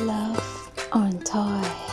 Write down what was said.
Love on Toy.